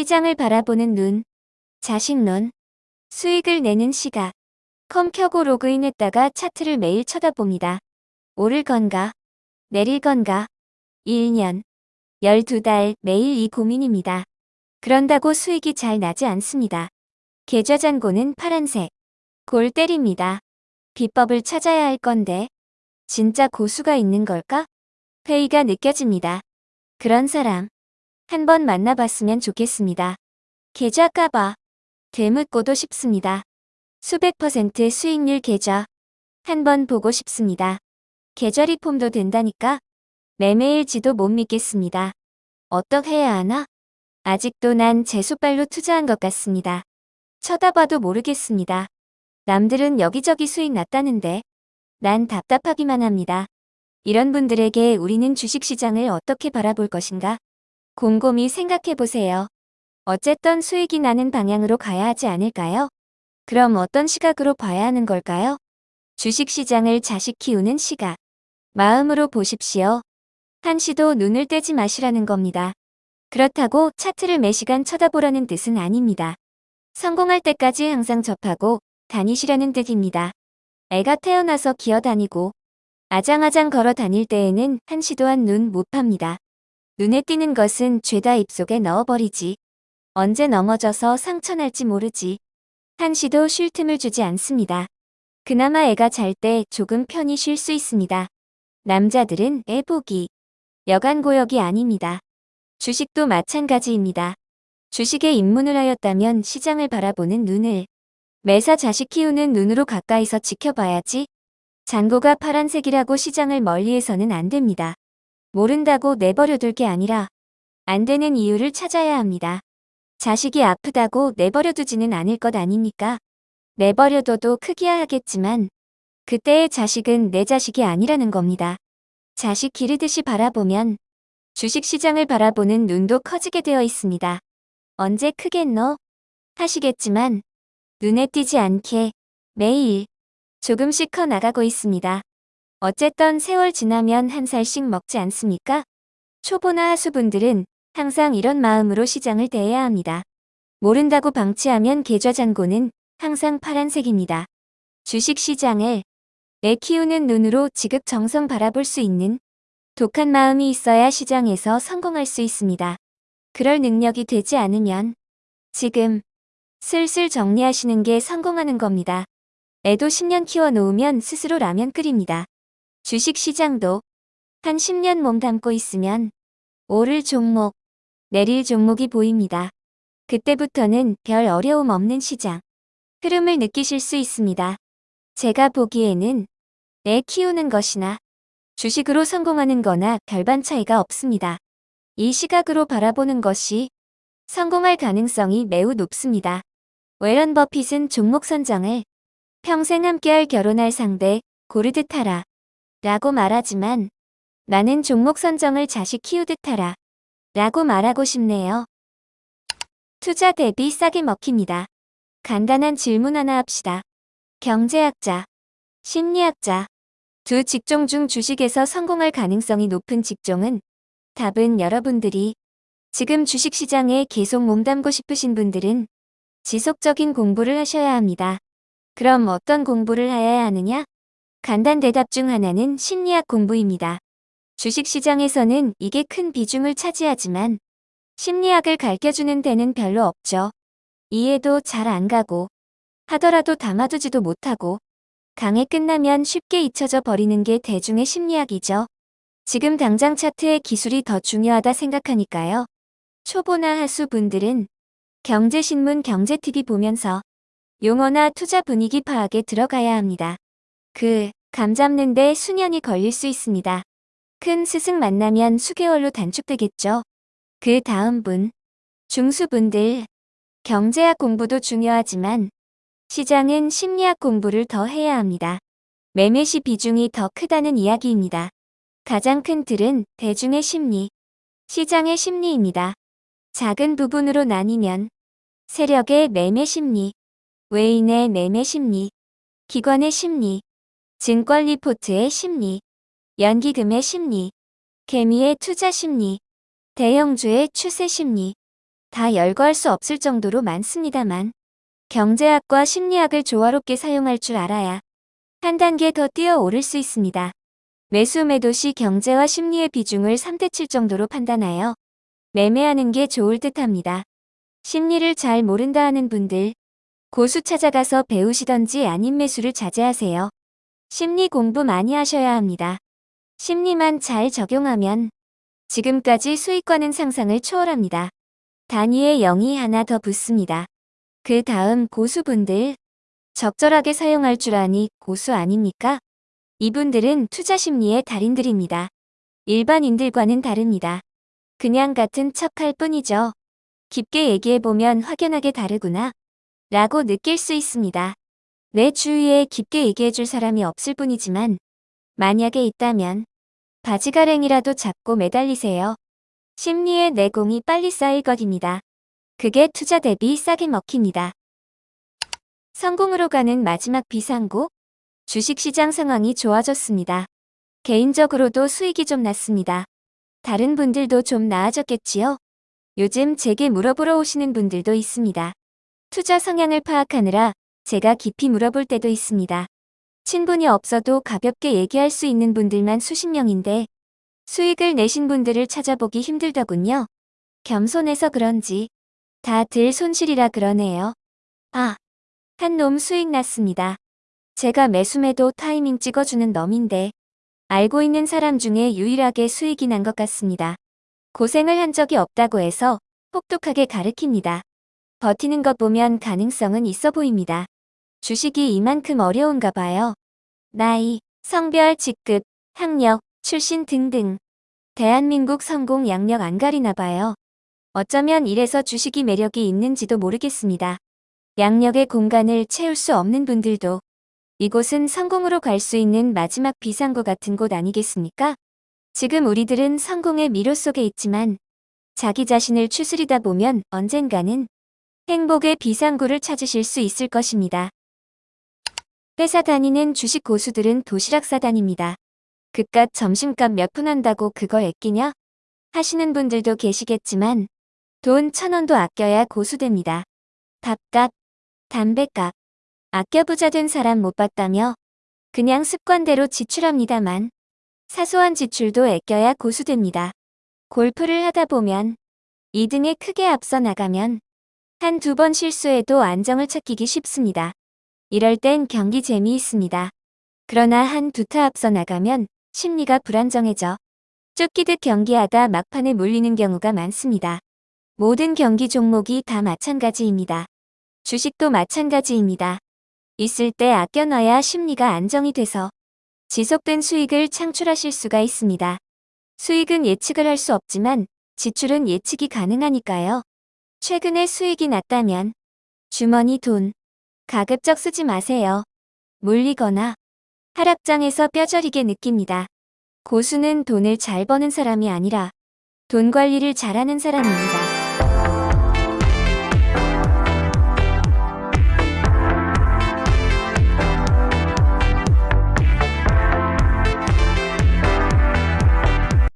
시장을 바라보는 눈, 자식론, 수익을 내는 시각. 컴 켜고 로그인했다가 차트를 매일 쳐다봅니다. 오를 건가? 내릴 건가? 1년, 12달 매일 이 고민입니다. 그런다고 수익이 잘 나지 않습니다. 계좌 잔고는 파란색. 골 때립니다. 비법을 찾아야 할 건데 진짜 고수가 있는 걸까? 회의가 느껴집니다. 그런 사람 한번 만나봤으면 좋겠습니다. 계좌 까봐 되묻고도 싶습니다. 수백 퍼센트 수익률 계좌 한번 보고 싶습니다. 계좌 리폼도 된다니까 매매일지도 못 믿겠습니다. 어떻게 해야 하나? 아직도 난 제수발로 투자한 것 같습니다. 쳐다봐도 모르겠습니다. 남들은 여기저기 수익 났다는데 난 답답하기만 합니다. 이런 분들에게 우리는 주식시장을 어떻게 바라볼 것인가? 곰곰이 생각해보세요. 어쨌든 수익이 나는 방향으로 가야 하지 않을까요? 그럼 어떤 시각으로 봐야 하는 걸까요? 주식시장을 자식 키우는 시각. 마음으로 보십시오. 한시도 눈을 떼지 마시라는 겁니다. 그렇다고 차트를 매시간 쳐다보라는 뜻은 아닙니다. 성공할 때까지 항상 접하고 다니시라는 뜻입니다. 애가 태어나서 기어다니고 아장아장 걸어 다닐 때에는 한시도 한 눈 못 팝니다. 눈에 띄는 것은 죄다 입속에 넣어버리지. 언제 넘어져서 상처날지 모르지. 한시도 쉴 틈을 주지 않습니다. 그나마 애가 잘 때 조금 편히 쉴 수 있습니다. 남자들은 애 보기. 여간 고역이 아닙니다. 주식도 마찬가지입니다. 주식에 입문을 하였다면 시장을 바라보는 눈을 매사 자식 키우는 눈으로 가까이서 지켜봐야지. 잔고가 파란색이라고 시장을 멀리해서는 안 됩니다. 모른다고 내버려둘 게 아니라 안 되는 이유를 찾아야 합니다. 자식이 아프다고 내버려두지는 않을 것 아닙니까? 내버려둬도 크기야 하겠지만 그때의 자식은 내 자식이 아니라는 겁니다. 자식 기르듯이 바라보면 주식시장을 바라보는 눈도 커지게 되어 있습니다. 언제 크겠노? 하시겠지만 눈에 띄지 않게 매일 조금씩 커 나가고 있습니다. 어쨌든 세월 지나면 한 살씩 먹지 않습니까? 초보나 하수분들은 항상 이런 마음으로 시장을 대해야 합니다. 모른다고 방치하면 계좌잔고는 항상 파란색입니다. 주식시장을 애 키우는 눈으로 지극정성 바라볼 수 있는 독한 마음이 있어야 시장에서 성공할 수 있습니다. 그럴 능력이 되지 않으면 지금 슬슬 정리하시는 게 성공하는 겁니다. 애도 10년 키워놓으면 스스로 라면 끓입니다. 주식시장도 한 10년 몸담고 있으면 오를 종목, 내릴 종목이 보입니다. 그때부터는 별 어려움 없는 시장. 흐름을 느끼실 수 있습니다. 제가 보기에는 애 키우는 것이나 주식으로 성공하는 거나 별반 차이가 없습니다. 이 시각으로 바라보는 것이 성공할 가능성이 매우 높습니다. 웨런 버핏은 종목 선정을 평생 함께할 결혼할 상대 고르듯 하라 라고 말하지만 나는 종목 선정을 자식 키우듯 하라 라고 말하고 싶네요. 투자 대비 싸게 먹힙니다. 간단한 질문 하나 합시다. 경제학자, 심리학자, 두 직종 중 주식에서 성공할 가능성이 높은 직종은 답은 여러분들이 지금 주식시장에 계속 몸담고 싶으신 분들은 지속적인 공부를 하셔야 합니다. 그럼 어떤 공부를 해야 하느냐? 간단 대답 중 하나는 심리학 공부입니다. 주식시장에서는 이게 큰 비중을 차지하지만 심리학을 가르쳐주는 데는 별로 없죠. 이해도 잘 안 가고 하더라도 담아두지도 못하고 강의 끝나면 쉽게 잊혀져 버리는 게 대중의 심리학이죠. 지금 당장 차트의 기술이 더 중요하다 생각하니까요. 초보나 하수 분들은 경제신문 경제TV 보면서 용어나 투자 분위기 파악에 들어가야 합니다. 그, 감 잡는데 수년이 걸릴 수 있습니다. 큰 스승 만나면 수개월로 단축되겠죠. 그 다음 분, 중수분들, 경제학 공부도 중요하지만 시장은 심리학 공부를 더 해야 합니다. 매매시 비중이 더 크다는 이야기입니다. 가장 큰 틀은 대중의 심리, 시장의 심리입니다. 작은 부분으로 나뉘면 세력의 매매 심리, 외인의 매매 심리, 기관의 심리, 증권 리포트의 심리, 연기금의 심리, 개미의 투자 심리, 대형주의 추세 심리, 다 열거할 수 없을 정도로 많습니다만 경제학과 심리학을 조화롭게 사용할 줄 알아야 한 단계 더 뛰어오를 수 있습니다. 매수 매도 시 경제와 심리의 비중을 3대 7 정도로 판단하여 매매하는 게 좋을 듯 합니다. 심리를 잘 모른다 하는 분들, 고수 찾아가서 배우시던지 아닌 매수를 자제하세요. 심리 공부 많이 하셔야 합니다. 심리만 잘 적용하면 지금까지 수익과는 상상을 초월합니다. 단위에 0이 하나 더 붙습니다. 그 다음 고수분들, 적절하게 사용할 줄 아니 고수 아닙니까? 이분들은 투자 심리의 달인들입니다. 일반인들과는 다릅니다. 그냥 같은 척할 뿐이죠. 깊게 얘기해보면 확연하게 다르구나. 라고 느낄 수 있습니다. 내 주위에 깊게 얘기해줄 사람이 없을 뿐이지만 만약에 있다면 바지가랭이라도 잡고 매달리세요. 심리의 내공이 빨리 쌓일 것입니다. 그게 투자 대비 싸게 먹힙니다. 성공으로 가는 마지막 비상구 주식시장 상황이 좋아졌습니다. 개인적으로도 수익이 좀 났습니다. 다른 분들도 좀 나아졌겠지요? 요즘 제게 물어보러 오시는 분들도 있습니다. 투자 성향을 파악하느라 제가 깊이 물어볼 때도 있습니다. 친분이 없어도 가볍게 얘기할 수 있는 분들만 수십 명인데 수익을 내신 분들을 찾아보기 힘들더군요. 겸손해서 그런지 다들 손실이라 그러네요. 아, 한 놈 수익 났습니다. 제가 매수매도 타이밍 찍어주는 놈인데 알고 있는 사람 중에 유일하게 수익이 난 것 같습니다. 고생을 한 적이 없다고 해서 혹독하게 가르킵니다. 버티는 것 보면 가능성은 있어 보입니다. 주식이 이만큼 어려운가 봐요. 나이, 성별, 직급, 학력, 출신 등등. 대한민국 성공 양력 안 가리나 봐요. 어쩌면 이래서 주식이 매력이 있는지도 모르겠습니다. 양력의 공간을 채울 수 없는 분들도 이곳은 성공으로 갈 수 있는 마지막 비상구 같은 곳 아니겠습니까? 지금 우리들은 성공의 미로 속에 있지만 자기 자신을 추스리다 보면 언젠가는 행복의 비상구를 찾으실 수 있을 것입니다. 회사 다니는 주식 고수들은 도시락 싸다닙니다. 그깟 점심값 몇 푼 한다고 그걸 애끼냐? 하시는 분들도 계시겠지만 돈 천 원도 아껴야 고수됩니다. 밥값, 담배값, 아껴 부자 된 사람 못 봤다며 그냥 습관대로 지출합니다만 사소한 지출도 아껴야 고수됩니다. 골프를 하다 보면 2등에 크게 앞서 나가면 한 두 번 실수해도 안정을 찾기기 쉽습니다. 이럴 땐 경기 재미있습니다. 그러나 한 두 타 앞서 나가면 심리가 불안정해져 쫓기듯 경기하다 막판에 몰리는 경우가 많습니다. 모든 경기 종목이 다 마찬가지입니다. 주식도 마찬가지입니다. 있을 때 아껴놔야 심리가 안정이 돼서 지속된 수익을 창출하실 수가 있습니다. 수익은 예측을 할 수 없지만 지출은 예측이 가능하니까요. 최근에 수익이 났다면 주머니 돈 가급적 쓰지 마세요. 물리거나 하락장에서 뼈저리게 느낍니다. 고수는 돈을 잘 버는 사람이 아니라 돈 관리를 잘하는 사람입니다.